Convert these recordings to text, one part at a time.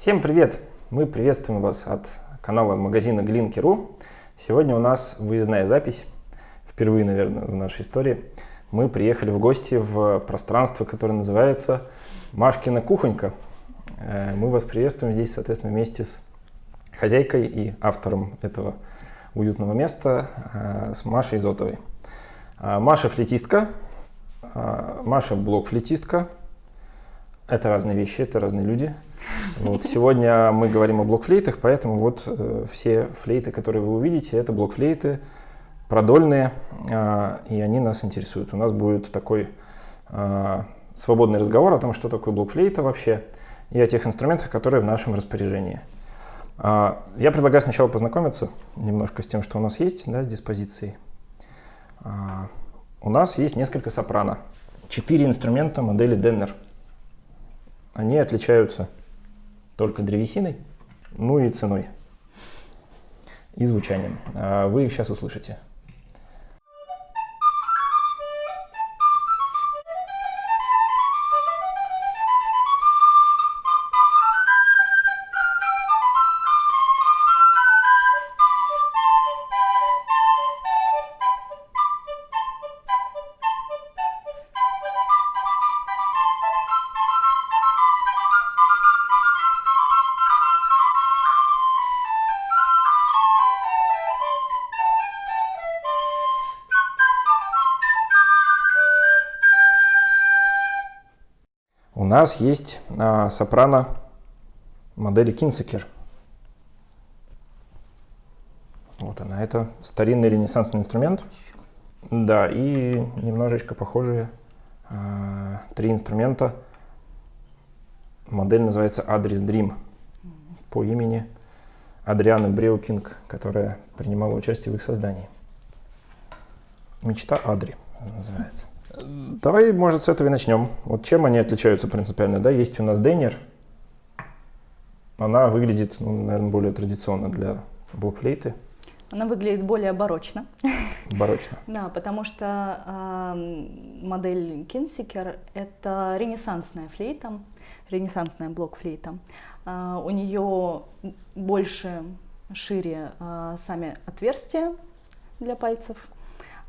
Всем привет! Мы приветствуем вас от канала магазина Glinky.ru. Сегодня у нас выездная запись, впервые, наверное, в нашей истории. Мы приехали в гости в пространство, которое называется Машкина кухонька. Э, мы вас приветствуем здесь, соответственно, вместе с хозяйкой и автором этого уютного места, э, с Машей Зотовой. Э, Маша флетистка, Маша блок-флетистка. Это разные вещи, это разные люди – вот, сегодня мы говорим о блокфлейтах, поэтому вот э, все флейты, которые вы увидите, это блокфлейты продольные, э, и они нас интересуют. У нас будет такой э, свободный разговор о том, что такое блокфлейта вообще, и о тех инструментах, которые в нашем распоряжении. Э, я предлагаю сначала познакомиться немножко с тем, что у нас есть, да, с диспозицией. Э, у нас есть несколько сопрано. Четыре инструмента модели Denner. Они отличаются только древесиной, ну и ценой, и звучанием. А вы их сейчас услышите. Нас есть а, сопрано модели Кинсекер. Вот она, это старинный ренессансный инструмент. Да, и немножечко похожие а, три инструмента. Модель называется Address Dream по имени Адрианы Бреукинг, которая принимала участие в их создании. Мечта Адри называется. Давай, может, с этого и начнем. Вот чем они отличаются принципиально? Да, есть у нас Дейнер. Она выглядит, ну, наверное, более традиционно для блокфлейты. Она выглядит более барочно. Барочно. да, потому что э, модель Кинсикер – это ренессансная флейта, ренессансная блокфлейта. Э, у нее больше, шире э, сами отверстия для пальцев –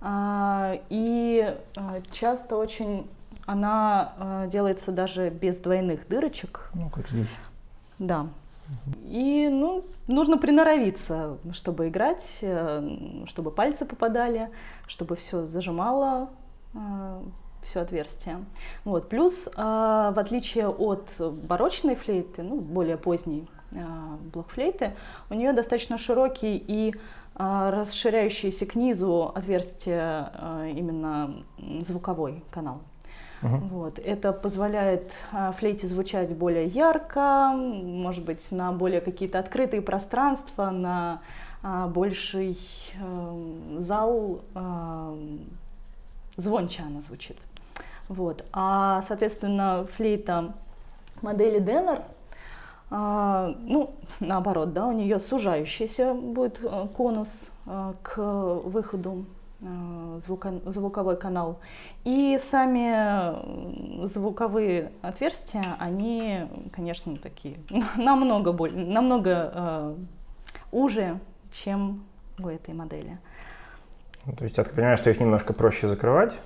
и а, часто очень она а, делается даже без двойных дырочек. Ну, как здесь. Да. И ну, нужно приноровиться, чтобы играть, э, чтобы пальцы попадали, чтобы все зажимало, все отверстие. Вот. Плюс, в отличие от барочной флейты, ну, более поздней блокфлейты, у нее достаточно широкий и а, расширяющийся к низу отверстие а, именно звуковой канал. Uh Вот. Это позволяет а, флейте звучать более ярко, может быть, на более какие-то открытые пространства, на больший э, зал, звонче она звучит. Вот. А, соответственно, флейта модели Деннер а, ну, наоборот, да, у нее сужающийся будет э, конус э, к выходу э, звуковой канал. И сами звуковые отверстия, они, конечно, такие намного, более, намного уже, чем у этой модели. Ну, то есть я так понимаю, что их немножко проще закрывать,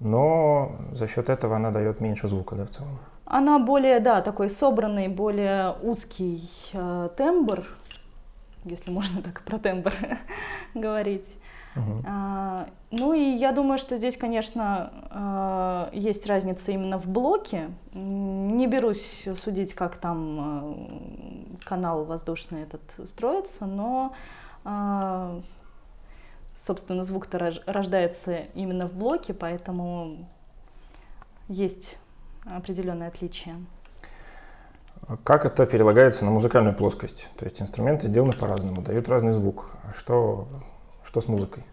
но за счет этого она дает меньше звука, да, в целом? Она более, да, такой собранный, более узкий э, тембр, если можно так про тембр говорить. Uh-huh. А, ну и я думаю, что здесь, конечно, а, есть разница именно в блоке. Не берусь судить, как там а, канал воздушный этот строится, но, а, собственно, звук-то рождается именно в блоке, поэтому есть определенное отличие. Как это перелагается на музыкальную плоскость? То есть инструменты сделаны по-разному, дают разный звук. Что, что с музыкой?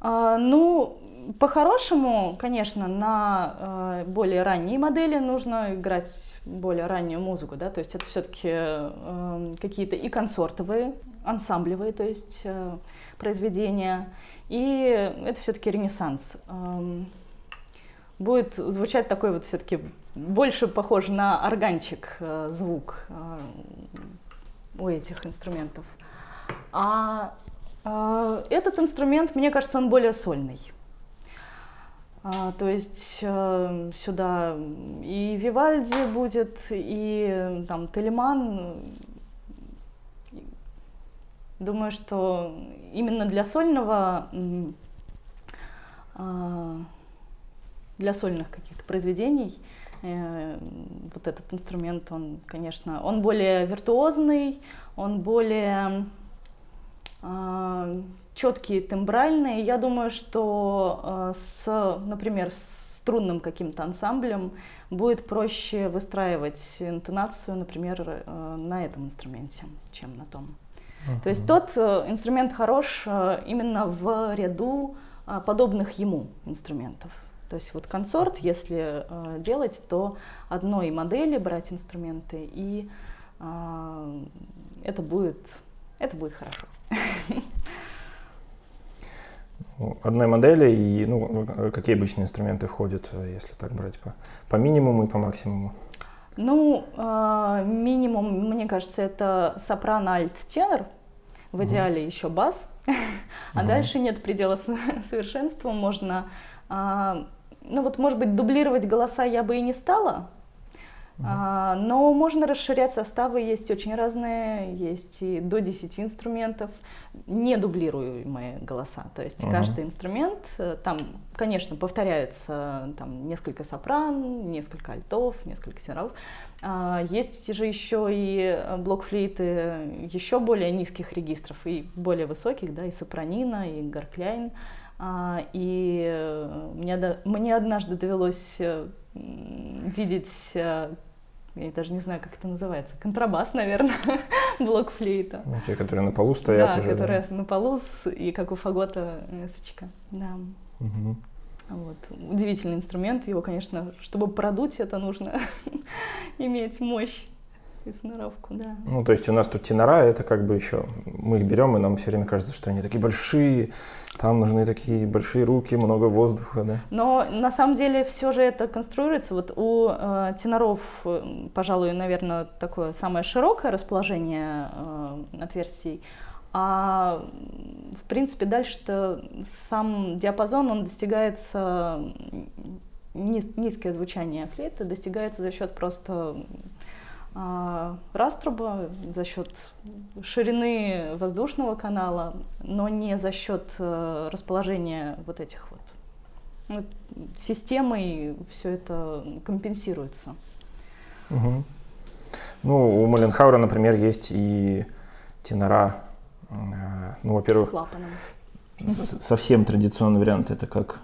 А, ну, по-хорошему, конечно, на э, более ранние модели нужно играть более раннюю музыку, да, то есть это все-таки э, какие-то и концертовые, ансамблевые, то есть э, произведения, и это все-таки ренессанс. Э, будет звучать такой вот все-таки больше похож на органчик э, звук э, у этих инструментов. А э, этот инструмент, мне кажется, он более сольный. А, то есть сюда и Вивальди будет, и там Телеман. Думаю, что именно для сольного, э, для сольных каких-то произведений э, вот этот инструмент, он, конечно, он более виртуозный, он более э, четкие тембральные. Я думаю, что э, с, например, с струнным каким-то ансамблем будет проще выстраивать интонацию, например, э, на этом инструменте, чем на том. То есть тот э, инструмент хорош именно в ряду подобных ему инструментов. То есть вот консорт, если делать, то одной модели брать инструменты, и это будет, это будет хорошо. одной модели и ну, какие обычные инструменты входят, э, если так брать по, по минимуму и по максимуму? Ну, э, минимум, мне кажется, это сопрано, альт, тенор. В идеале еще бас. а дальше нет предела совершенства. Можно, э, ну вот, может быть, дублировать голоса я бы и не стала, а, но можно расширять составы, есть очень разные, есть и до 10 инструментов, не дублируемые голоса. То есть uh-huh. каждый инструмент, э, там, конечно, повторяются там, несколько сопран, несколько альтов, несколько теноров. А, есть же еще и блок-флейты еще более низких регистров и более высоких, да, и сопранина, и гаркляйн. А, и э, мне, мне однажды довелось э, видеть я даже не знаю, как это называется, контрабас, наверное, блок флейта. Ну, те, которые на полу стоят да, уже. которые да? на полу, и как у фагота эсочка, да. Угу. Вот. Удивительный инструмент, его, конечно, чтобы продуть, это нужно иметь мощь и сноровку, да. Ну, то есть у нас тут тенора, это как бы еще, мы их берем, и нам все время кажется, что они такие большие, там нужны такие большие руки, много воздуха, да. Но на самом деле все же это конструируется. Вот у э, теноров, пожалуй, наверное, такое самое широкое расположение э, отверстий, а в принципе дальше-то сам диапазон, он достигается, низ, низкое звучание флейты достигается за счет просто а, раструба за счет ширины воздушного канала, но не за счет э, расположения вот этих вот. вот системой все это компенсируется. Угу. Ну, у Маленхаура, например, есть и тенора. Э, ну, во-первых, совсем традиционный вариант это как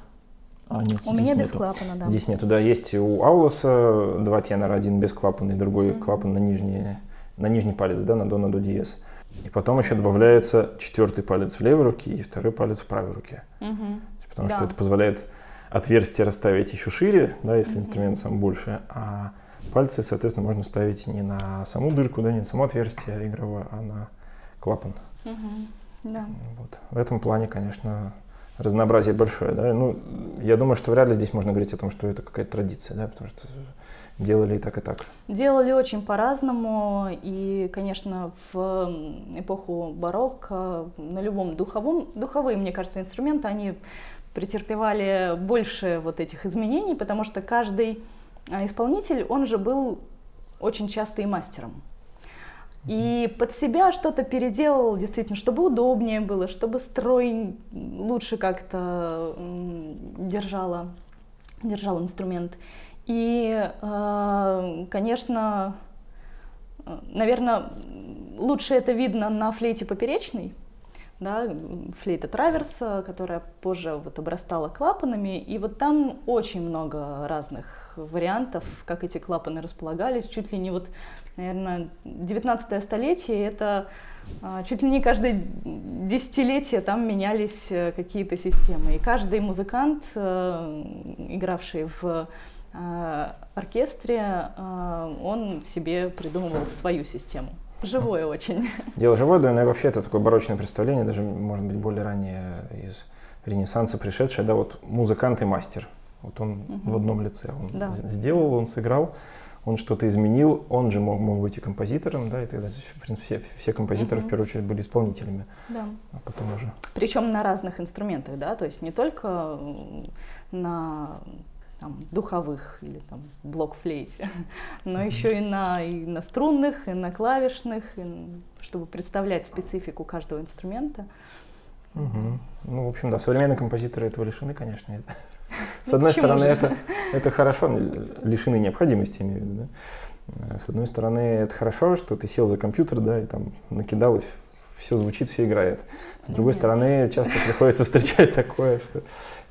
а, нет, у меня без клапана, да. Здесь нету, да. Есть у Аулоса два тенора, один без клапана и другой mm-hmm. клапан на нижний, на нижний палец, да, на до, на до диез. И потом еще добавляется четвертый палец в левой руке и второй палец в правой руке. Mm-hmm. Потому да. что это позволяет отверстие расставить еще шире, да, если mm-hmm. инструмент сам больше, а пальцы, соответственно, можно ставить не на саму дырку, да, не на само отверстие игровое, а на клапан. Mm-hmm. Да. Вот. В этом плане, конечно, разнообразие большое, да, ну, я думаю, что вряд ли здесь можно говорить о том, что это какая-то традиция, да, потому что делали и так, и так. Делали очень по-разному, и, конечно, в эпоху барокко на любом духовом, духовые, мне кажется, инструменты, они претерпевали больше вот этих изменений, потому что каждый а, исполнитель, он же был очень часто и мастером. И под себя что-то переделал, действительно, чтобы удобнее было, чтобы строй лучше как-то держала, держал инструмент. И, э, конечно, наверное, лучше это видно на флейте поперечной, да, флейта траверса, которая позже вот обрастала клапанами, и вот там очень много разных вариантов, как эти клапаны располагались, чуть ли не вот наверное, 19 столетие, это а, чуть ли не каждое десятилетие там менялись э, какие-то системы. И каждый музыкант, э, игравший в э, оркестре, он себе придумывал свою систему. Живое очень. Дело живое, да, но и вообще это такое барочное представление, даже, может быть, более ранее из Ренессанса пришедшее, да, вот музыкант и мастер. Вот он Мгм. в одном лице. Он Да. сделал, он сыграл, он что-то изменил, он же мог, мог быть и композитором, да, и тогда, в принципе, все, все композиторы Мгм. в первую очередь были исполнителями, Да. а потом уже. Причем на разных инструментах, да, то есть не только на там, духовых или там блок-флейте, но еще и на, и на струнных, и на клавишных, и чтобы представлять специфику каждого инструмента. Мгм. Ну, в общем, да, современные композиторы этого лишены, конечно. это- С одной почему стороны, же? это, это хорошо, лишены необходимости, имею в виду, да. А С одной стороны, это хорошо, что ты сел за компьютер, да, и там накидал, и все звучит, все играет. С другой Нет. стороны, часто приходится встречать такое, что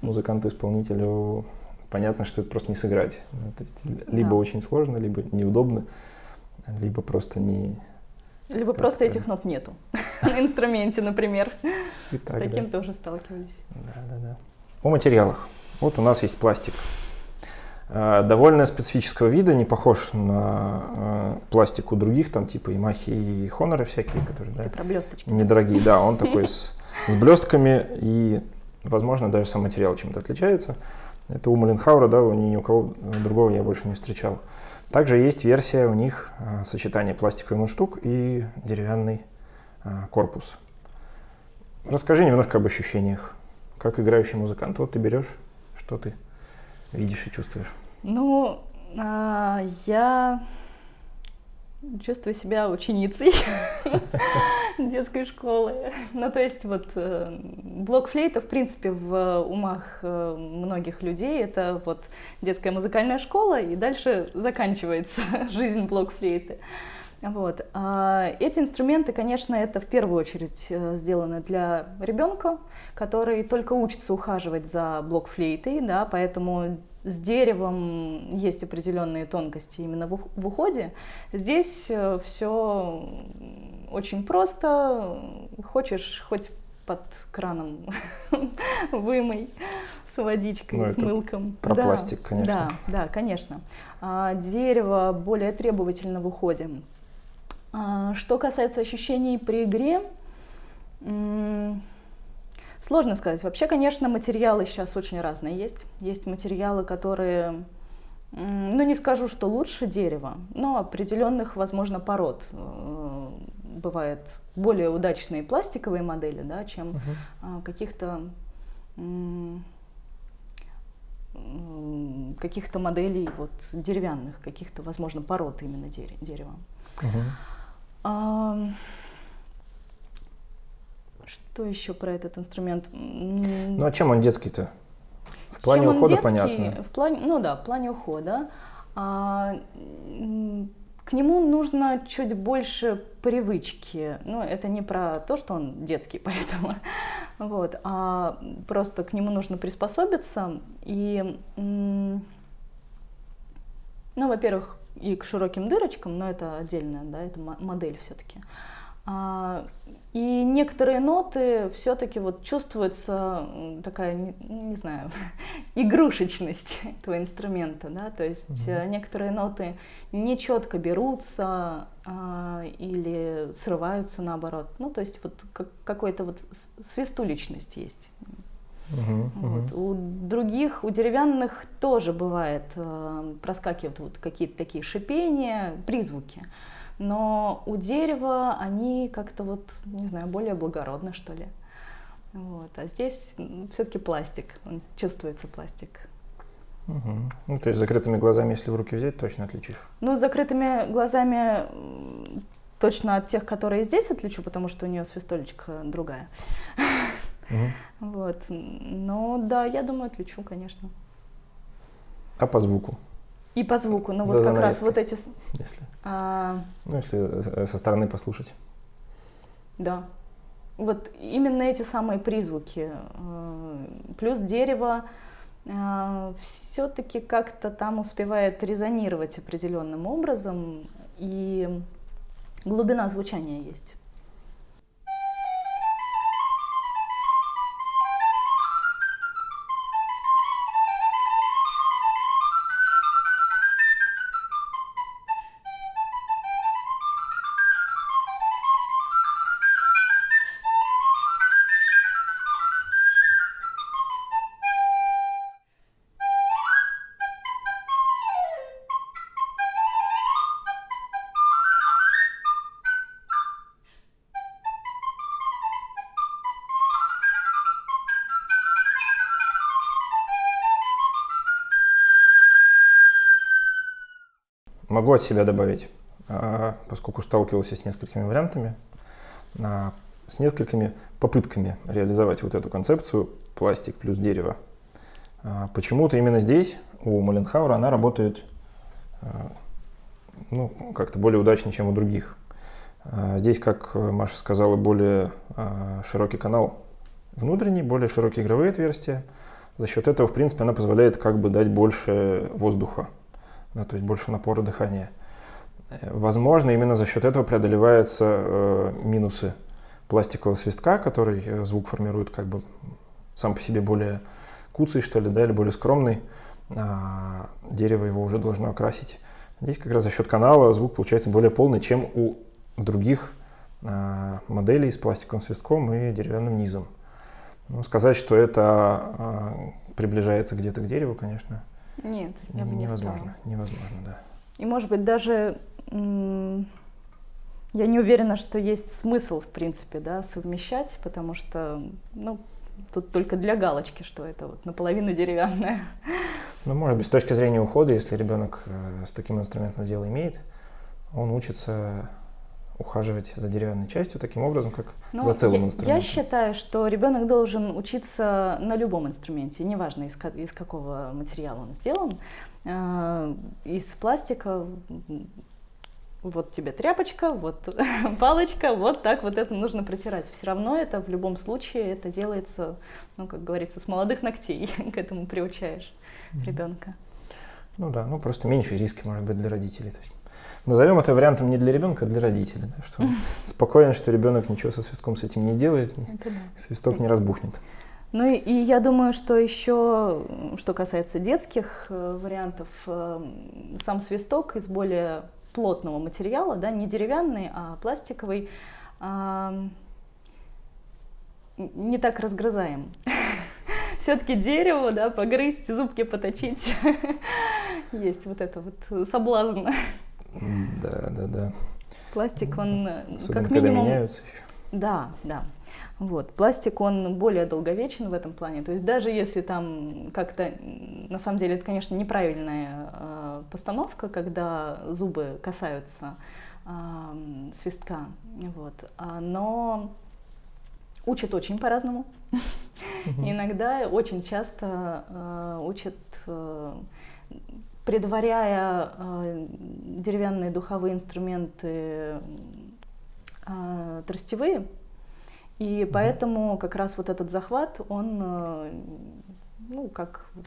музыканту-исполнителю понятно, что это просто не сыграть. Ну, то есть либо Да. очень сложно, либо неудобно, либо просто не... Либо Как просто этих нот нету на инструменте, например. С так, да. таким тоже сталкивались. Да, да, да. О материалах. Вот у нас есть пластик. А, Довольно специфического вида, не похож на а, пластик у других, там типа Ямахи и Хоноры всякие, которые да, Ты про блесточки. недорогие. Да, он такой с, с блестками и, возможно, даже сам материал чем-то отличается. Это у Маленхаура, да, ни у кого другого я больше не встречал. Также есть версия у них сочетания пластиковый мундштук и деревянный корпус. Расскажи немножко об ощущениях, как играющий музыкант. Вот ты берешь, что ты видишь и чувствуешь. Ну, а, я чувствую себя ученицей детской школы. Ну, то есть вот э, блок флейта, в принципе, в умах э, многих людей это вот детская музыкальная школа, и дальше заканчивается жизнь блок флейты. Вот. А эти инструменты, конечно, это в первую очередь э, сделаны для ребенка, который только учится ухаживать за блокфлейтой, да, поэтому с деревом есть определенные тонкости именно в ух- в уходе. Здесь все очень просто. Хочешь хоть под краном вымой с водичкой, Ну, с мылком. про Да, пластик, конечно. Да, да, конечно. А, дерево более требовательно в уходе. А, Что касается ощущений при игре, сложно сказать. Вообще, конечно, материалы сейчас очень разные есть. Есть материалы, которые, ну не скажу, что лучше дерева, но определенных, возможно, пород. Э, Бывают более удачные пластиковые модели, да, чем а, каких-то каких-то моделей вот деревянных, каких-то, возможно, пород именно дере- дерева. Ам, Что еще про этот инструмент? Ну а чем он детский-то? В плане чем ухода детский? понятно. В плане, ну да, в плане ухода. А, к нему нужно чуть больше привычки. Ну, это не про то, что он детский, поэтому. Вот, а просто к нему нужно приспособиться. И, ну, во-первых, и к широким дырочкам, но это отдельная, да, это мо- модель все-таки. И некоторые ноты все-таки вот чувствуется такая, не, не знаю, игрушечность этого инструмента, да, то есть э, некоторые ноты не четко берутся а, или срываются наоборот, ну то есть вот как- какой-то вот свистуличность есть. Мгм. Вот. У других, у деревянных тоже бывает, э, проскакивают вот какие-то такие шипения, призвуки. Но у дерева они как-то вот, не знаю, более благородны, что ли. Вот. А здесь все-таки пластик, он чувствуется пластик. Мгм. Ну, то есть закрытыми глазами, если в руки взять, точно отличишь. Ну, с закрытыми глазами точно от тех, которые здесь отличу, потому что у нее свистолечка другая. Мгм. Вот. Но да, я думаю, отличу, конечно. А по звуку, И по звуку, ну За вот как раз вот эти... если, а, ну, если э, со стороны послушать. да. Вот именно эти самые призвуки. э, Плюс дерево все-таки как-то там успевает резонировать определенным образом, и глубина звучания есть. Могу от себя добавить, поскольку сталкивался с несколькими вариантами, с несколькими попытками реализовать вот эту концепцию пластик плюс дерево. Почему-то именно здесь, у Маленхаура, она работает ну, как-то более удачнее, чем у других. Здесь, как Маша сказала, более широкий канал внутренний, более широкие игровые отверстия. За счет этого, в принципе, она позволяет как бы дать больше воздуха, да, то есть больше напора дыхания. Э, возможно, именно за счет этого преодолеваются э, минусы пластикового свистка, который э, звук формирует как бы сам по себе более куцый, что ли, да, или более скромный. А дерево его уже должно окрасить. Здесь как раз за счет канала звук получается более полный, чем у других а, моделей с пластиковым свистком и деревянным низом. Ну, сказать, что это а, приближается где-то к дереву, конечно, Нет, я бы не невозможно. сказала. Невозможно, да. И может быть даже я не уверена, что есть смысл, в принципе, да, совмещать, потому что, ну, тут только для галочки, что это вот наполовину деревянное. Ну, может быть, с точки зрения ухода, если ребенок э, с таким инструментом дело имеет, он учится ухаживать за деревянной частью таким образом, как Ну, за целым я, инструментом. Я считаю, что ребенок должен учиться на любом инструменте, неважно из, из какого материала он сделан. Э, Из пластика вот тебе тряпочка, вот палочка, вот так вот это нужно протирать. Все равно это в любом случае это делается, ну как говорится, с молодых ногтей к этому приучаешь ребенка. Ну да, ну просто меньше риски, может быть, для родителей. То есть назовем это вариантом не для ребенка, а для родителей. да, что спокоен, что ребенок ничего со свистком с этим не сделает, да. свисток не разбухнет. Ну и, и я думаю, что еще, что касается детских э, вариантов, э, сам свисток из более плотного материала, да, не деревянный, а пластиковый, м, не так разгрызаем. Все-таки дерево, да, погрызть, зубки поточить. Есть вот это вот соблазн. Да, да, да. Пластик, он э, Особенно, как когда минимум меняются еще. Да, да. Вот. Пластик, он более долговечен в этом плане. То есть даже если там как-то, на самом деле, это, конечно, неправильная э, постановка, когда зубы касаются м, свистка, вот. А, но учат очень по-разному. Иногда, очень часто э, учат, э, предваряя э, деревянные духовые инструменты э, тростевые, и поэтому как раз вот этот захват, он, э, ну, как вот,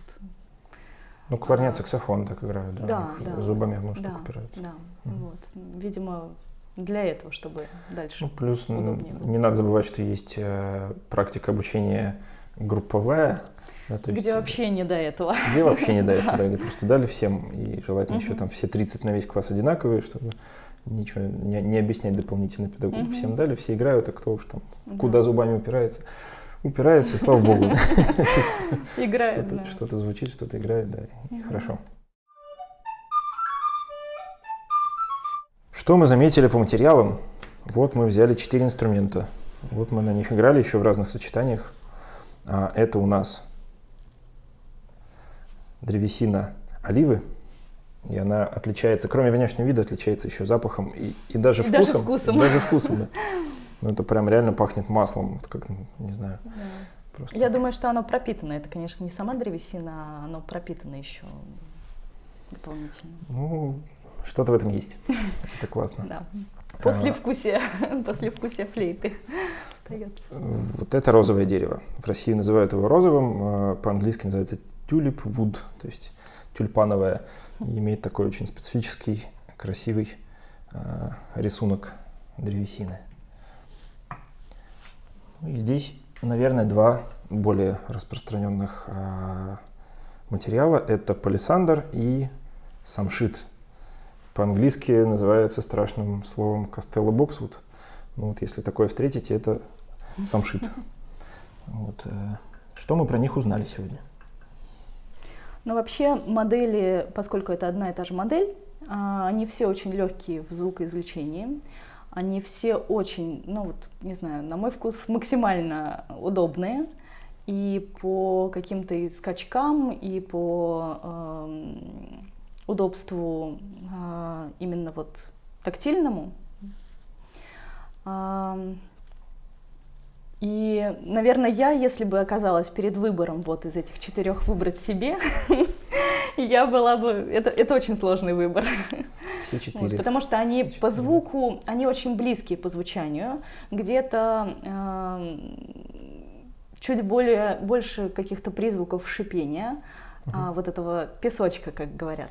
Ну, кларнет, саксофон так играют, да, Да, да. зубами в мундштук да, упираются. да, Мгм. вот, видимо, для этого, чтобы дальше. Ну, плюс удобнее не надо забывать, что есть э, практика обучения групповая, да, то есть, где вообще не до этого. где вообще не до этого, да, где просто дали всем, и желательно еще там все 30 на весь класс одинаковые, чтобы ничего не, не объяснять дополнительно педагогу. Мгм. Всем дали, все играют, а кто уж там Да. куда зубами упирается, упирается, и слава богу. Играет, Что-то звучит, что-то играет, да, и хорошо. Что мы заметили по материалам? Вот мы взяли четыре инструмента. Вот мы на них играли еще в разных сочетаниях. А, это у нас древесина оливы. И она отличается, кроме внешнего вида, отличается еще запахом и, и даже И даже вкусом. вкусом. Даже вкусом, да. Ну, это прям реально пахнет маслом. Как, ну, не знаю, Да. просто. Я думаю, что оно пропитано. Это, конечно, не сама древесина, а оно пропитано еще дополнительно. Ну, что-то в этом есть. Это классно. Да. А, После вкусия, после вкусия флейты остается. Вот это розовое дерево. В России называют его розовым, э, по-английски называется tulip wood, то есть тюльпановое. И имеет такой очень специфический, красивый э, рисунок древесины. И здесь, наверное, два более распространенных э, материала. Это палисандр и самшит. По-английски называется страшным словом Costello Boxwood. Ну вот если такое встретите, это самшит. Вот. э, Что мы про них узнали сегодня? Но вообще модели, поскольку это одна и та же модель, а, они все очень легкие в звукоизвлечении. Они все очень, ну вот, не знаю, на мой вкус максимально удобные. И по каким-то скачкам, и по эм, удобству э, именно вот тактильному. Э, и, наверное, я, если бы оказалась перед выбором вот из этих четырех выбрать себе, я была бы... Это, это очень сложный выбор. Все четыре. Вот, потому что они Все по звуку, они очень близкие по звучанию. Где-то э, чуть более, больше каких-то призвуков шипения, угу. а, вот этого песочка, как говорят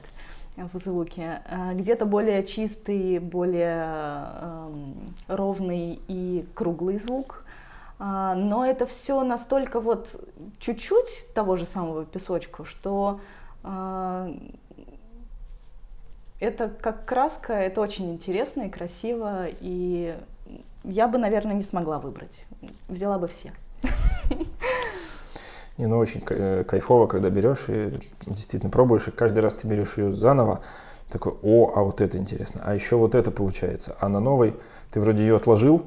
в звуке. А, где-то более чистый, более э, ровный и круглый звук. А, но это все настолько вот чуть-чуть того же самого песочка, что а, это как краска, это очень интересно и красиво, и я бы, наверное, не смогла выбрать. Взяла бы все. Не, ну очень э, кайфово, когда берешь и действительно пробуешь, и каждый раз ты берешь ее заново, такой, о, а вот это интересно, а еще вот это получается. А на новой ты вроде ее отложил,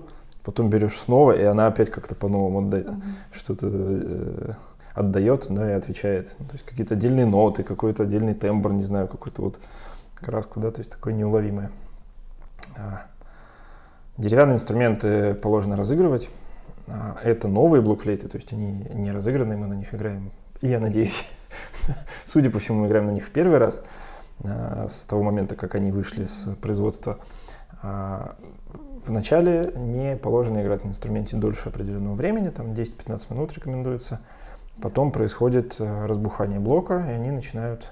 потом берешь снова, и она опять как-то по-новому отдает, mm-hmm. что-то э, отдает, да, и отвечает. Ну, то есть какие-то отдельные ноты, какой-то отдельный тембр, не знаю, какую-то вот краску, да, то есть такое неуловимое. А, деревянные инструменты положено разыгрывать. А, это новые блокфлейты, то есть они не разыграны, мы на них играем, я надеюсь, судя по всему, мы играем на них в первый раз, а, с того момента, как они вышли с производства. А, Вначале не положено играть на инструменте дольше определенного времени, там 10-15 минут рекомендуется. Потом происходит э, разбухание блока, и они начинают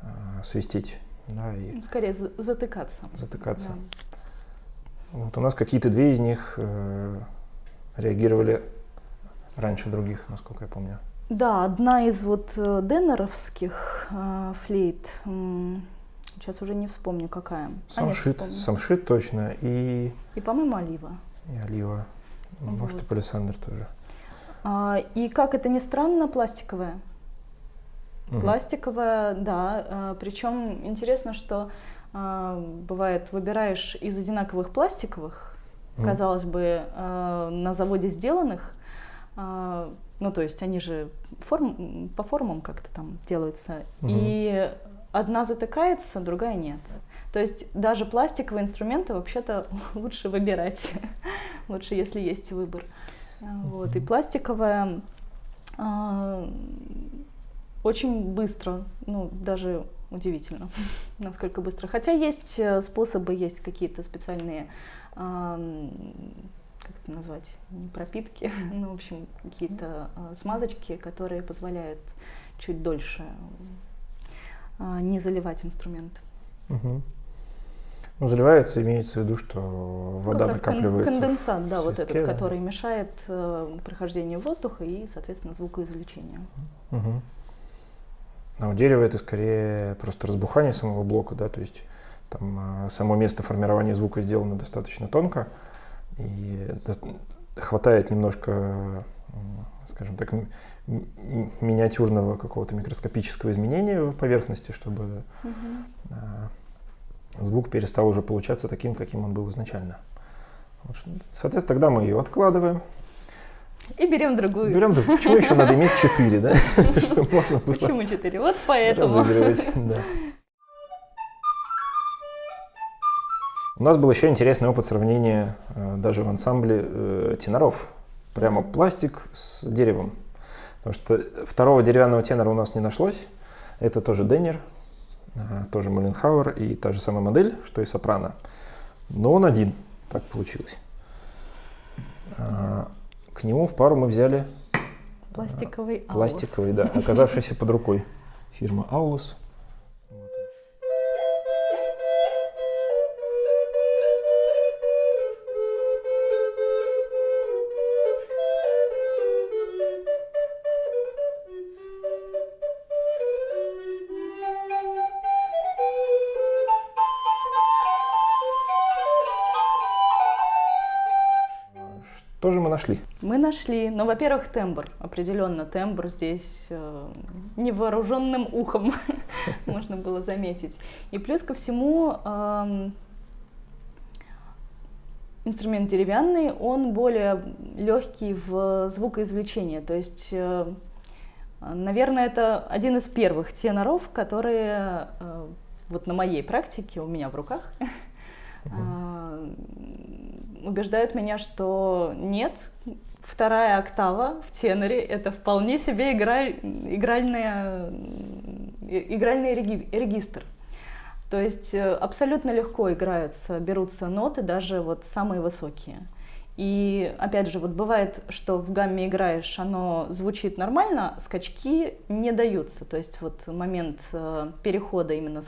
э, свистеть. Да, и Скорее затыкаться. Затыкаться. Да. Вот у нас какие-то две из них э, реагировали раньше других, насколько я помню. Да, одна из вот деннеровских э, флейт, Сейчас уже не вспомню, какая. Самшит, а самшит точно. И, и по-моему, олива. И олива. Вот. Может, и палисандр тоже. А, и как это ни странно, пластиковая. Угу. Пластиковая, да. А, причем интересно, что а, бывает, выбираешь из одинаковых пластиковых, угу. казалось бы, а, на заводе сделанных, а, ну, то есть они же форм, по формам как-то там делаются. Угу. И одна затыкается, другая нет. То есть даже пластиковые инструменты вообще-то лучше выбирать, лучше, если есть выбор. Вот. И пластиковая э, очень быстро, ну даже удивительно, насколько быстро. Хотя есть э, способы, есть какие-то специальные, э, как это назвать, не пропитки, ну в общем какие-то э, смазочки, которые позволяют чуть дольше а, не заливать инструмент. Угу. Ну, заливается, имеется в виду, что вода как накапливается. Конденсат, да, вот этот, который мешает э, прохождению воздуха и, соответственно, звукоизвлечению. Угу. А у дерева это скорее просто разбухание самого блока, да, то есть там э, само место формирования звука сделано достаточно тонко, и хватает немножко, скажем так, миниатюрного какого-то микроскопического изменения в поверхности, чтобы угу. звук перестал уже получаться таким, каким он был изначально. Соответственно, тогда мы ее откладываем. И берем другую. Берем другую. Почему еще надо иметь четыре, да? Почему четыре? Вот поэтому. Разыгрывать, да. У нас был еще интересный опыт сравнения э, даже в ансамбле э, теноров. Прямо пластик с деревом. Потому что второго деревянного тенора у нас не нашлось. Это тоже Деннер, а, тоже Муленхауэр и та же самая модель, что и сопрано. Но он один, так получилось. А, к нему в пару мы взяли пластиковый, пластиковый, да, оказавшийся под рукой фирма Aulus. Нашли. Мы нашли. Ну, во-первых, тембр. Определенно тембр здесь э, невооруженным ухом можно было заметить. И плюс ко всему э, инструмент деревянный, он более легкий в звукоизвлечении. То есть, э, наверное, это один из первых теноров, которые э, вот на моей практике, у меня в руках, uh-huh. Убеждают меня, что нет, вторая октава в теноре это вполне себе играль, игральная, игральный регистр. То есть э, абсолютно легко играются, берутся ноты, даже вот самые высокие. И опять же, вот бывает, что в гамме играешь, оно звучит нормально, скачки не даются. То есть вот момент э, перехода именно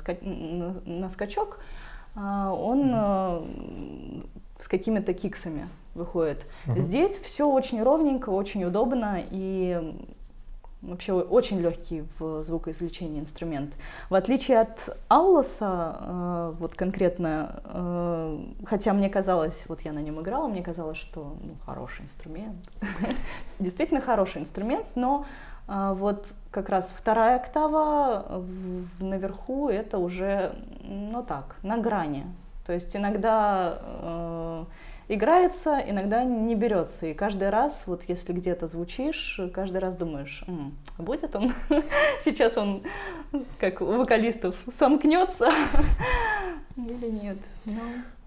на скачок, э, он с какими-то киксами выходит. Uh-huh. Здесь все очень ровненько, очень удобно и Вообще очень легкий в звукоизвлечении инструмент. В отличие от Аулоса, э, вот конкретно, э, хотя мне казалось, вот я на нем играла, мне казалось, что ну, хороший инструмент. Действительно хороший инструмент, но э, вот как раз вторая октава наверху это уже, ну так, на грани. То есть иногда играется, иногда не берется. И каждый раз, вот если где-то звучишь, каждый раз думаешь, М, будет он, сейчас он, как у вокалистов, сомкнется или нет. Но...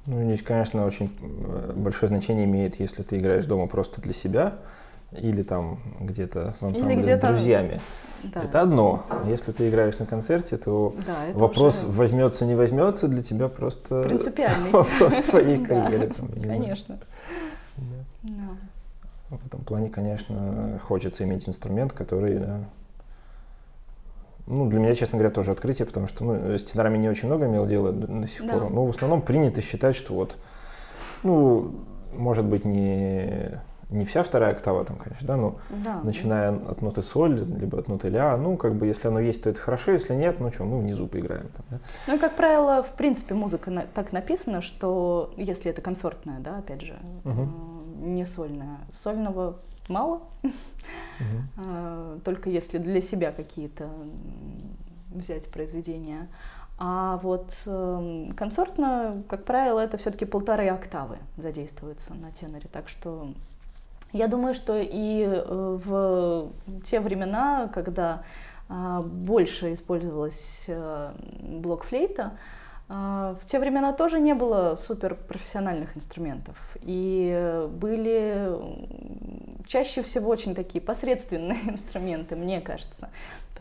Ну, здесь, конечно, очень э, большое значение имеет, если ты играешь дома просто для себя, или там где-то в ансамбле где с друзьями. Да. Это одно. Если ты играешь на концерте, то да, вопрос уже... возьмется, не возьмется для тебя просто принципиальный вопрос твоей карьеры. Конечно. В этом плане, конечно, хочется иметь инструмент, который, ну, для меня, честно говоря, тоже открытие, потому что ну, с тенорами не очень много имел дело до сих пор. Но в основном принято считать, что вот, ну, может быть, не не вся вторая октава там, конечно, да, но да, начиная от ноты соль, либо от ноты ля, ну, как бы, если оно есть, то это хорошо, если нет, ну, что, мы внизу поиграем. Там, да? Ну, как правило, в принципе, музыка на, так написана, что если это концертная, да, опять же, угу. не сольная, сольного мало, угу. только если для себя какие-то взять произведения. А вот э, концертно, как правило, это все-таки полторы октавы задействуются на теноре, так что я думаю, что и э, в те времена, когда а, больше использовалась э, блокфлейта, а, в те времена тоже не было суперпрофессиональных инструментов. И были чаще всего очень такие посредственные инструменты, мне кажется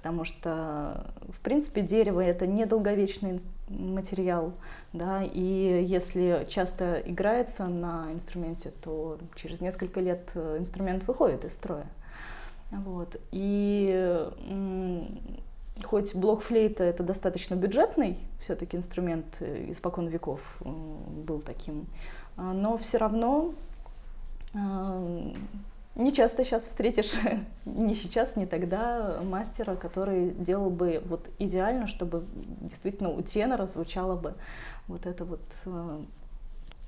потому что, в принципе, дерево — это недолговечный материал, да, и если часто играется на инструменте, то через несколько лет э, инструмент выходит из строя. Вот. И хоть блок флейта это достаточно бюджетный все-таки инструмент э, испокон веков был таким, но все равно не часто сейчас встретишь, не сейчас, не тогда, мастера, который делал бы вот идеально, чтобы действительно у тенора звучало бы вот это вот э,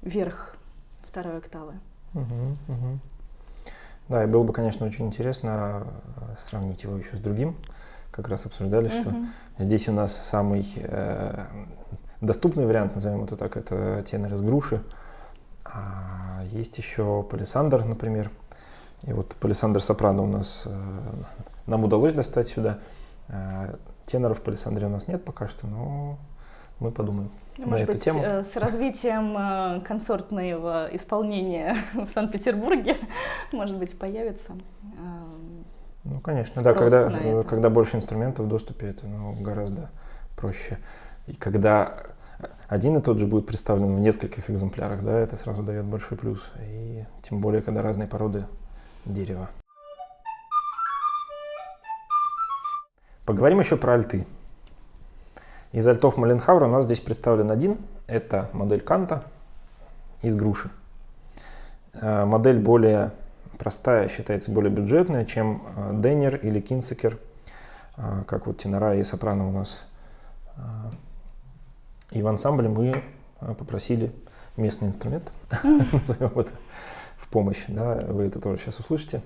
верх второй октавы. Угу, угу. Да, и было бы, конечно, очень интересно э, сравнить его еще с другим. Как раз обсуждали, что угу. здесь у нас самый э, доступный вариант, назовем это так, это тенор из груши. А есть еще палисандр, например, и вот Палисандр Сопрано у нас, э, нам удалось достать сюда. Э, теноров в Палисандре у нас нет пока что, но мы подумаем ну, на эту быть, тему. Э, с развитием концертного исполнения в Санкт-Петербурге, может быть, появится. Ну, конечно, да, когда, когда больше инструментов в доступе, это ну, гораздо проще. И когда один и тот же будет представлен в нескольких экземплярах, да, это сразу дает большой плюс. И тем более, когда разные породы дерева. Поговорим еще про альты. Из альтов Маленхаура у нас здесь представлен один. Это модель Канта из груши. Э, модель более простая, считается более бюджетная, чем э, Деннер или Кинсекер, э, как вот тенора и сопрано у нас. И в ансамбле мы попросили местный инструмент, назовем это в помощь. Да? Вы это тоже сейчас услышите.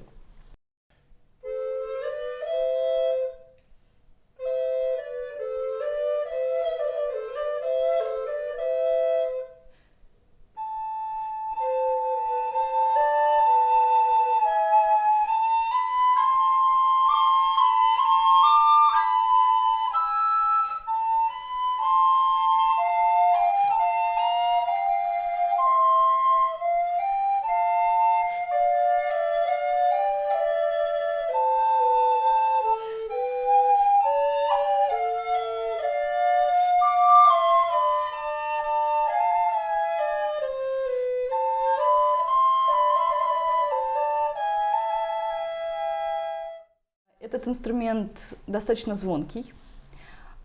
Инструмент достаточно звонкий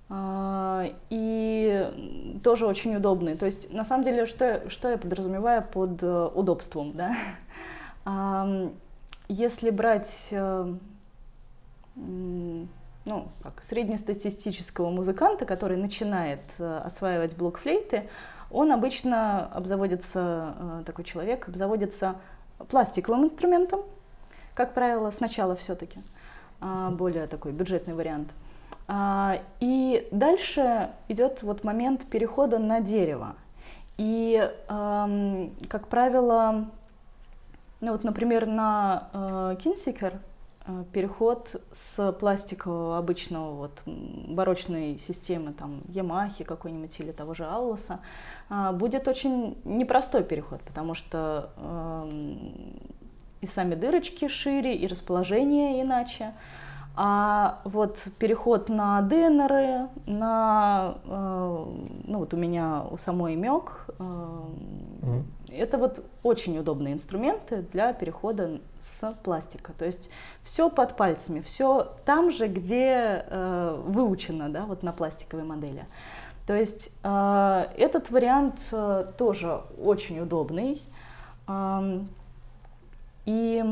а, и тоже очень удобный. То есть, на самом деле, что, что я подразумеваю под э, удобством, да? Если брать э, ну, как, среднестатистического музыканта, который начинает э, осваивать блок флейты, он обычно обзаводится, такой человек, обзаводится пластиковым инструментом, как правило, сначала все-таки, более такой бюджетный вариант. А, и дальше идет вот момент перехода на дерево. И, как правило, ну вот, например, на Кинсикер Э, переход с пластикового обычного вот барочной системы там Ямахи какой-нибудь или того же Аллоса а, будет очень непростой переход, потому что э, и сами дырочки шире, и расположение иначе. А вот переход на ДНРы, на, э, ну вот у меня у самой МЕК, э, mm. это вот очень удобные инструменты для перехода с пластика. То есть все под пальцами, все там же, где э, выучено, да, вот на пластиковой модели. То есть э, этот вариант э, тоже очень удобный. Э, и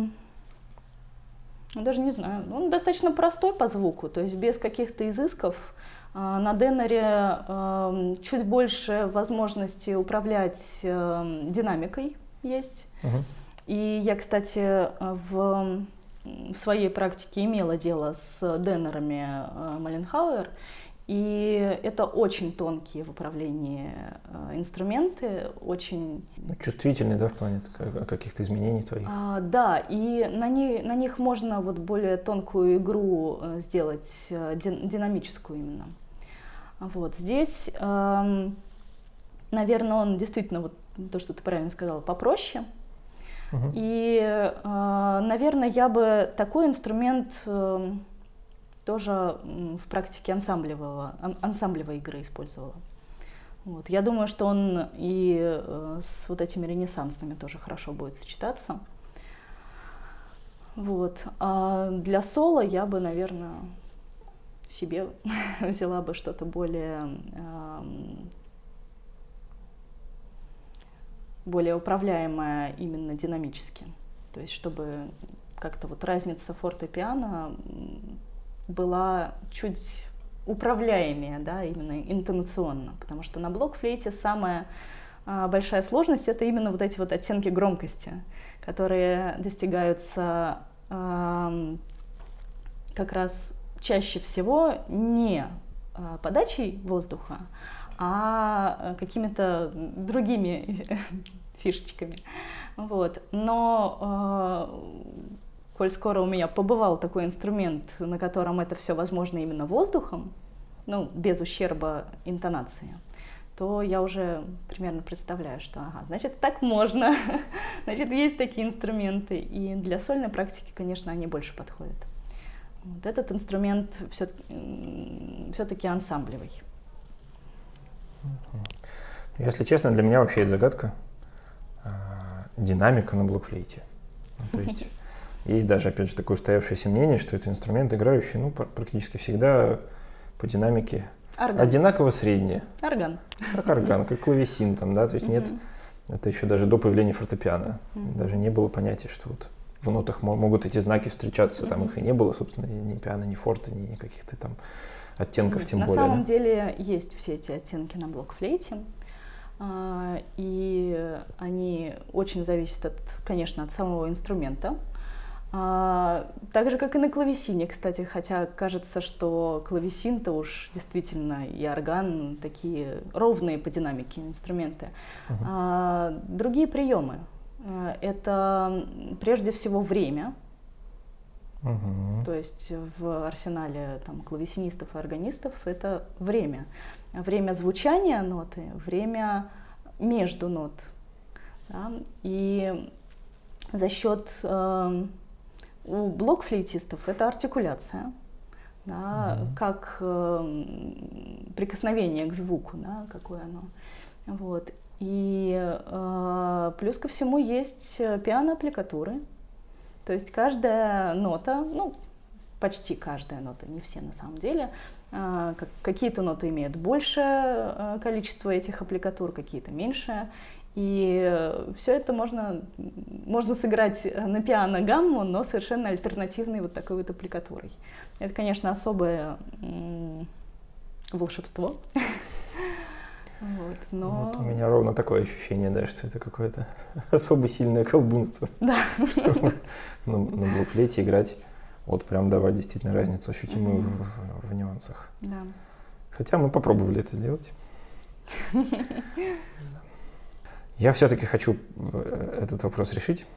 даже не знаю, он достаточно простой по звуку, то есть без каких-то изысков. А, на Деннере эм, чуть больше возможности управлять эм, динамикой есть. Угу. И я, кстати, в, своей практике имела дело с Деннерами э, Маленхауэр. И это очень тонкие в управлении э, инструменты, очень... Ну, чувствительные, да, в плане каких-то изменений твоих? А, да, и на, не, на них можно вот более тонкую игру э, сделать, э, динамическую именно. Вот здесь, эм, наверное, он действительно, вот то, что ты правильно сказала, попроще. Угу. И, наверное, я бы такой инструмент эм, тоже в практике ансамблевого, ансамблевой игры использовала. Вот. Я думаю, что он и э, с вот этими ренессансными тоже хорошо будет сочетаться. Вот. А для соло я бы, наверное, себе взяла бы что-то более, более управляемое именно динамически. То есть чтобы как-то вот разница фортепиано была чуть управляемее, да, именно интонационно, потому что на блокфлейте самая а, большая сложность это именно вот эти вот оттенки громкости, которые достигаются а, как раз чаще всего не а, подачей воздуха, а какими-то другими фишечками. Вот. Но коль скоро у меня побывал такой инструмент, на котором это все возможно именно воздухом, ну, без ущерба интонации, то я уже примерно представляю, что, ага, значит, так можно, значит, есть такие инструменты. И для сольной практики, конечно, они больше подходят. Вот этот инструмент все-таки ансамблевый. Если честно, для меня вообще это загадка. А, динамика на блокфлейте. Ну, то есть есть даже, опять же, такое устоявшееся мнение, что это инструмент, играющий ну, практически всегда по динамике орган. одинаково средний. Орган. Как орган, как клавесин там, да, то есть нет, это еще даже до появления фортепиано. Даже не было понятия, что вот в нотах могут эти знаки встречаться, там их и не было, собственно, ни пиано, ни форта, ни каких-то там оттенков, тем на более. На самом да? деле есть все эти оттенки на блокфлейте. А, и они очень зависят, от, конечно, от самого инструмента. А, так же, как и на клавесине, кстати, хотя кажется, что клавесин-то уж действительно и орган такие ровные по динамике инструменты. Uh-huh. А, другие приемы. А, это прежде всего время. Uh-huh. То есть в арсенале там, клавесинистов и органистов это время. Время звучания ноты, время между нот. Да? И за счет э, у блокфлейтистов это артикуляция, да, mm-hmm. как э, прикосновение к звуку, да, какое оно. Вот. И э, плюс ко всему есть пиано-аппликатуры. То есть каждая нота, ну, почти каждая нота, не все на самом деле. А, какие-то ноты имеют большее количество этих аппликатур, какие-то меньшее. И все это можно, можно сыграть на пиано гамму, но совершенно альтернативной вот такой вот аппликатурой. Это, конечно, особое волшебство. Вот, но... вот у меня ровно такое ощущение, да, что это какое-то особо сильное колдунство. Да. Чтобы на, на блокфлейте играть, вот прям давать действительно разницу ощутимую mm-hmm. в, в, в нюансах. Да. Хотя мы попробовали это сделать. Я все-таки хочу э, этот вопрос решить.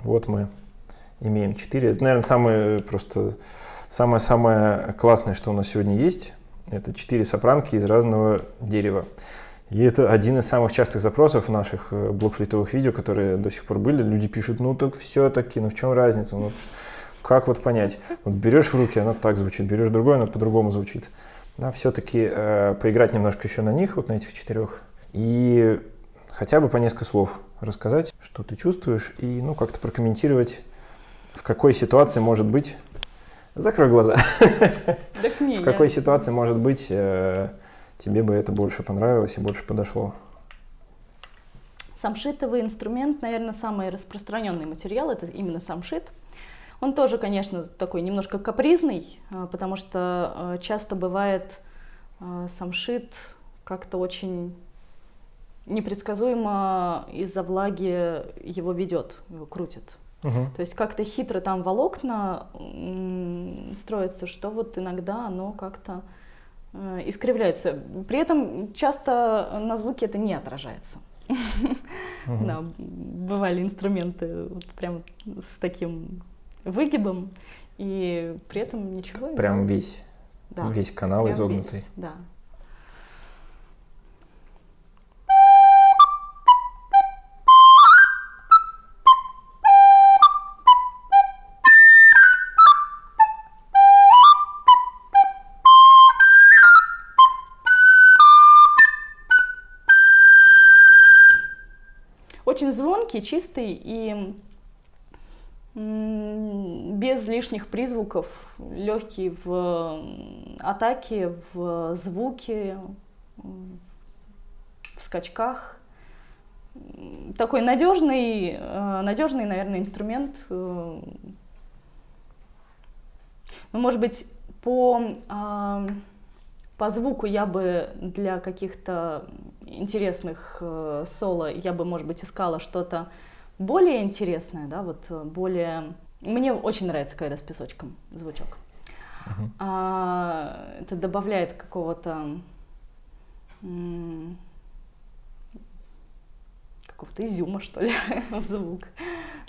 Вот мы имеем четыре. Это, наверное, самое просто самое-самое классное, что у нас сегодня есть. Это четыре сопранки из разного дерева. И это один из самых частых запросов наших э, блокфлейтовых видео, которые до сих пор были. Люди пишут, ну так все-таки, ну в чем разница? Ну, как вот понять? Вот берешь в руки, она так звучит, берешь другой, она по-другому звучит. Да, все-таки э, поиграть немножко еще на них, вот на этих четырех. И хотя бы по несколько слов рассказать, что ты чувствуешь, и ну как-то прокомментировать, в какой ситуации может быть... Закрой глаза. В какой ситуации может быть э, тебе бы это больше понравилось и больше подошло? Самшитовый инструмент, наверное, самый распространенный материал, это именно самшит. Он тоже, конечно, такой немножко капризный, а, потому что а, часто бывает самшит как-то очень непредсказуемо из-за влаги его ведет, его крутит. Угу. То есть как-то хитро там волокна строятся, что вот иногда оно как-то Э, искривляется. При этом часто на звуке это не отражается. Угу. Да, бывали инструменты вот прям с таким выгибом, и при этом ничего. Прям весь, да, весь канал изогнутый. Весь, да. Очень звонкий, чистый и без лишних призвуков, легкий в атаке, в звуке, в скачках. Такой надежный, э, надежный, наверное, инструмент. Э, ну, может быть, по а, по звуку я бы для каких-то интересных э, соло, я бы, может быть, искала что-то более интересное, да, вот э, более... Мне очень нравится, когда с песочком звучок. Uh-huh. А, это добавляет какого-то какого-то изюма, что ли, в звук.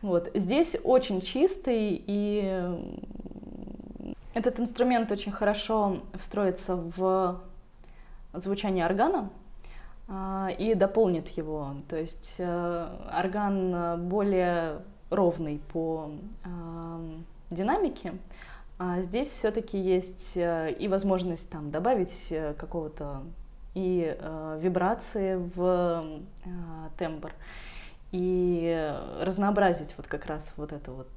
Вот. Здесь очень чистый и этот инструмент очень хорошо встроится в звучание органа и дополнит его. То есть э, орган более ровный по а, динамике, а здесь все-таки есть э, и возможность там добавить э, какого-то и вибрации в тембр и разнообразить вот как раз вот эту вот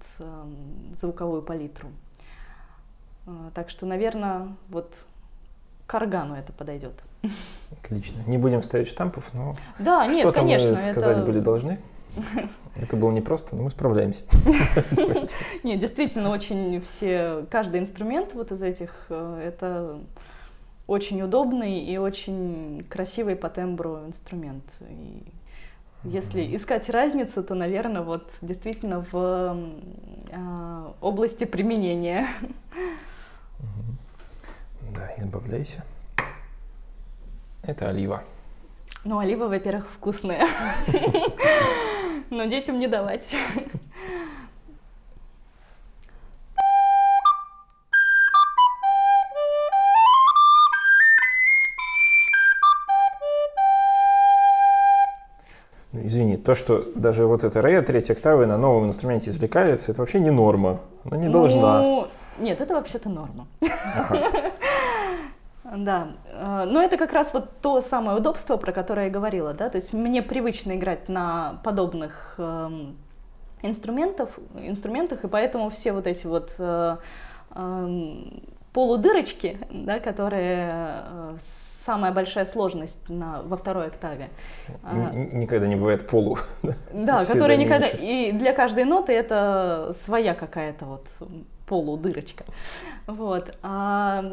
звуковую палитру. А, так что, наверное, вот к органу это подойдет. Отлично. Не будем ставить штампов, но да, нет, что-то конечно, мы сказать это... были должны. Это было непросто, но мы справляемся. Нет, действительно, очень все, каждый инструмент вот из этих, э, это очень удобный и очень красивый по тембру инструмент. И если искать разницу, то, наверное, вот действительно в э, области применения. Да, избавляйся. Это олива. Ну, олива, во-первых, вкусная. Но детям не давать. Ну, извини, то, что даже вот эта ре третья октавы на новом инструменте извлекается, это вообще не норма. Она не ну, должна. Нет, это вообще-то норма. Да, э, но это как раз вот то самое удобство, про которое я говорила, да, то есть мне привычно играть на подобных эм, инструментов, инструментах, и поэтому все вот эти вот э, полудырочки, да, которые самая большая сложность на, во второй октаве. Никогда не бывает полу. Да, которые никогда... И для каждой ноты это своя какая-то вот полудырочка. Вот. А,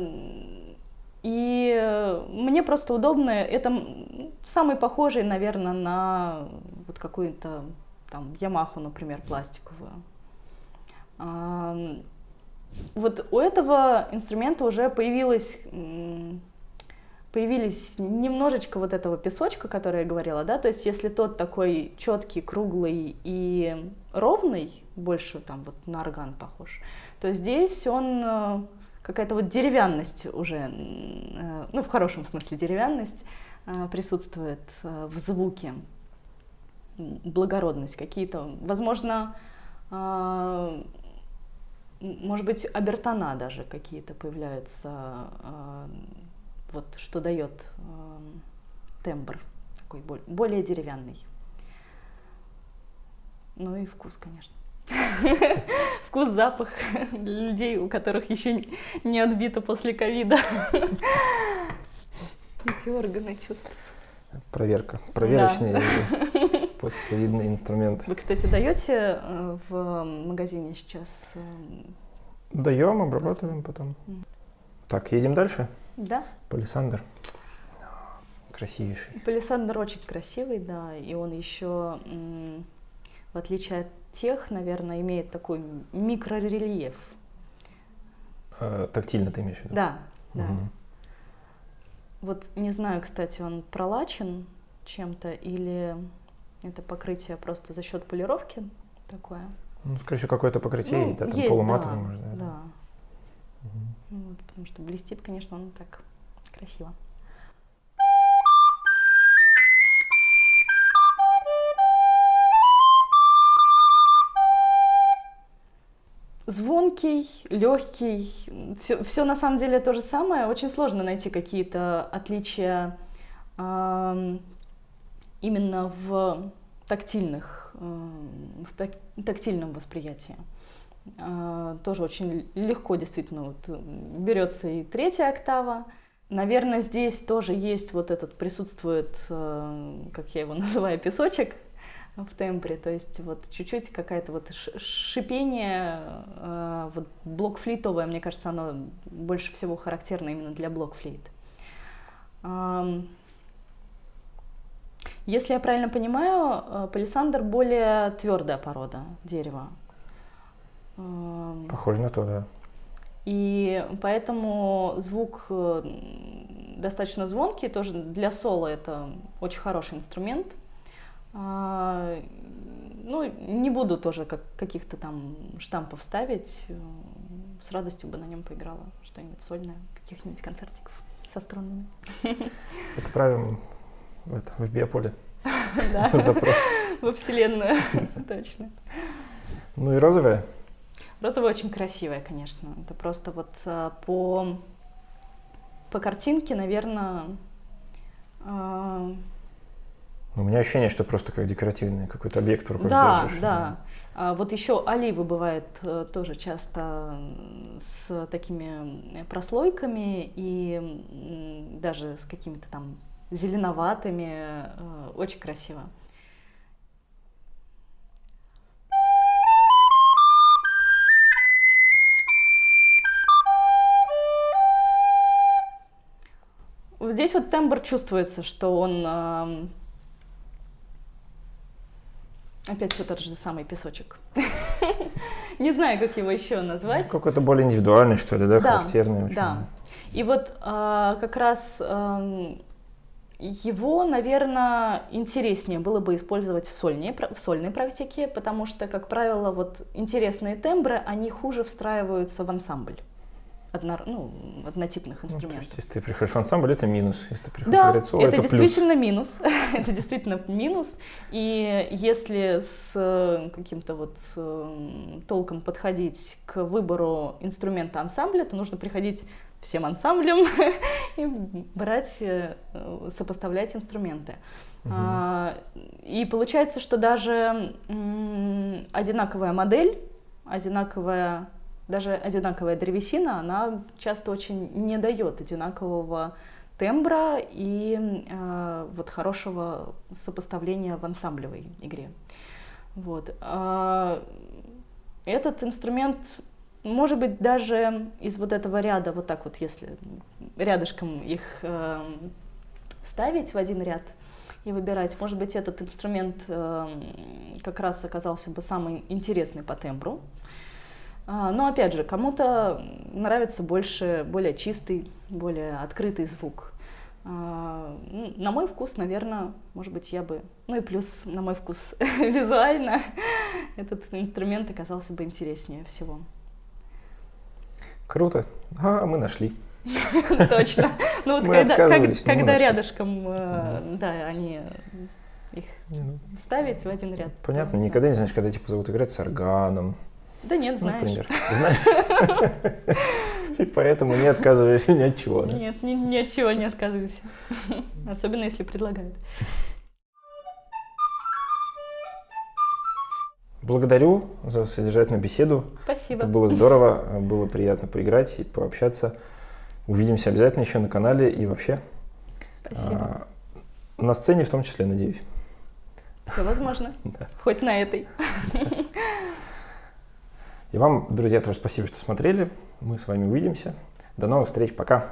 и мне просто удобно, это самый похожий, наверное, на вот какую-то там Ямаху, например, пластиковую. Вот у этого инструмента уже появилась появились немножечко вот этого песочка, который я говорила, да, то есть если тот такой четкий, круглый и ровный, больше там вот на орган похож, то здесь он э, какая-то вот деревянность уже, э, ну в хорошем смысле деревянность э, присутствует в звуке, благородность какие-то, возможно, может быть, обертона даже какие-то появляются вот что дает э, тембр такой более деревянный. Ну и вкус, конечно. Вкус, запах для людей, у которых еще не отбито после ковида. Эти органы чувств. Проверка. Проверочный да. постковидный инструмент. Вы, кстати, даете э, в магазине сейчас? Э, Даем, обрабатываем потом. Так, едем дальше? Да. Палисандр. Красивейший. Палисандр очень красивый, да, и он еще, в отличие от тех, наверное, имеет такой микрорельеф. А, тактильно ты имеешь в виду? Да, да. Угу. Вот не знаю, кстати, он пролачен чем-то или это покрытие просто за счет полировки такое? Ну, скорее всего, какое-то покрытие, ну, да, там есть, полуматовый, да, может, да. да. Угу. Вот, потому что блестит, конечно, он так красиво. Звонкий, легкий, все, все на самом деле то же самое. Очень сложно найти какие-то отличия э, именно в тактильных, э, в так, тактильном восприятии. А, тоже очень легко действительно вот берется и третья октава. Наверное, здесь тоже есть вот этот, присутствует, э, как я его называю, песочек в тембре, то есть вот чуть-чуть какая-то вот шипение, э, вот блокфлитовое, мне кажется, оно больше всего характерно именно для блокфлейт. Если я правильно понимаю, э, палисандр более твердая порода дерева. Похоже на то, да. И поэтому звук э, достаточно звонкий, тоже для соло это очень хороший инструмент. А, ну, не буду тоже как, каких-то там штампов ставить, с радостью бы на нем поиграла что-нибудь сольное, каких-нибудь концертиков со струнами. Отправим это, в биополе запрос. Во Вселенную, точно. Ну и розовая? Розовая очень красивая, конечно. Это просто вот а, по, по картинке, наверное... А... У меня ощущение, что просто как декоративный какой-то объект в руках да, держишь. Да, да. Вот еще оливы бывают э, тоже часто с такими прослойками и даже с какими-то там зеленоватыми. Э, очень красиво. здесь вот тембр чувствуется, что он... Опять все тот же самый песочек. Не знаю, как его еще назвать. Ну, какой-то более индивидуальный, что ли, да, характерный очень. Да. И вот э, как раз э, его, наверное, интереснее было бы использовать в сольной, в сольной практике, потому что, как правило, вот интересные тембры, они хуже встраиваются в ансамбль одно, ну, однотипных инструментов. Ну, то есть, если ты приходишь в ансамбль, это минус. Если ты приходишь да, в лицо, это, это действительно плюс. минус. это действительно минус. И если с э, каким-то вот э, толком подходить к выбору инструмента ансамбля, то нужно приходить всем ансамблем и брать, э, сопоставлять инструменты. Угу. И получается, что даже одинаковая модель, одинаковая даже одинаковая древесина, она часто очень не дает одинакового тембра и э, вот хорошего сопоставления в ансамблевой игре. Вот. А этот инструмент, может быть, даже из вот этого ряда, вот так вот, если рядышком их э, ставить в один ряд и выбирать, может быть, этот инструмент э, как раз оказался бы самый интересный по тембру. А, но опять же, кому-то нравится больше, более чистый, более открытый звук. А, ну, на мой вкус, наверное, может быть, я бы... Ну и плюс, на мой вкус, визуально этот инструмент оказался бы интереснее всего. Круто. А, мы нашли. Точно. Ну вот когда, рядышком, э, да, они их ну. ставить в один ряд. Понятно, никогда не знаешь, когда типа зовут играть с органом. Да нет, знаешь. Например. Знаешь. И поэтому не отказываешься ни от чего. Да? Нет, ни, ни от чего не отказываюсь. Особенно если предлагают. Благодарю за содержательную беседу. Спасибо. Это было здорово, было приятно поиграть и пообщаться. Увидимся обязательно еще на канале и вообще. Спасибо. А, на сцене в том числе, надеюсь. Все возможно. Да. Хоть на этой. И вам, друзья, тоже спасибо, что смотрели. Мы с вами увидимся. До новых встреч. Пока.